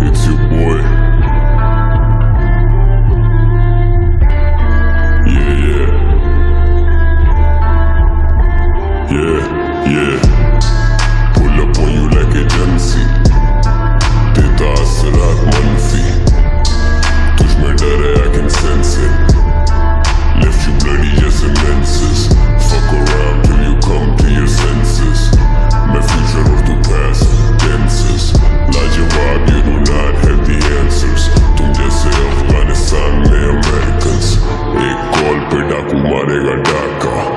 It's your boy. Yeah, yeah. Yeah, yeah. Pull up on you like a Gen Z. T'es ta, c'est Kumaregataka.